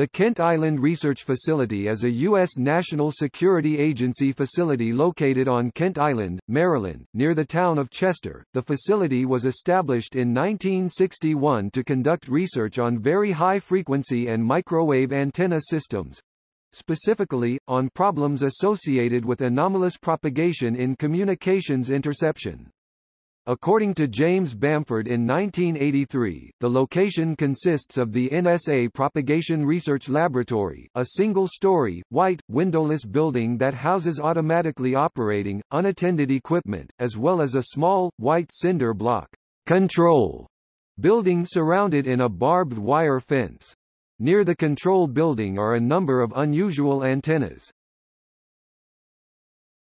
The Kent Island Research Facility is a U.S. National Security Agency facility located on Kent Island, Maryland, near the town of Chester. The facility was established in 1961 to conduct research on very high frequency and microwave antenna systems, specifically, on problems associated with anomalous propagation in communications interception. According to James Bamford in 1983, the location consists of the NSA Propagation Research Laboratory, a single-story, white, windowless building that houses automatically operating, unattended equipment, as well as a small, white cinder block control building surrounded in a barbed wire fence. Near the control building are a number of unusual antennas.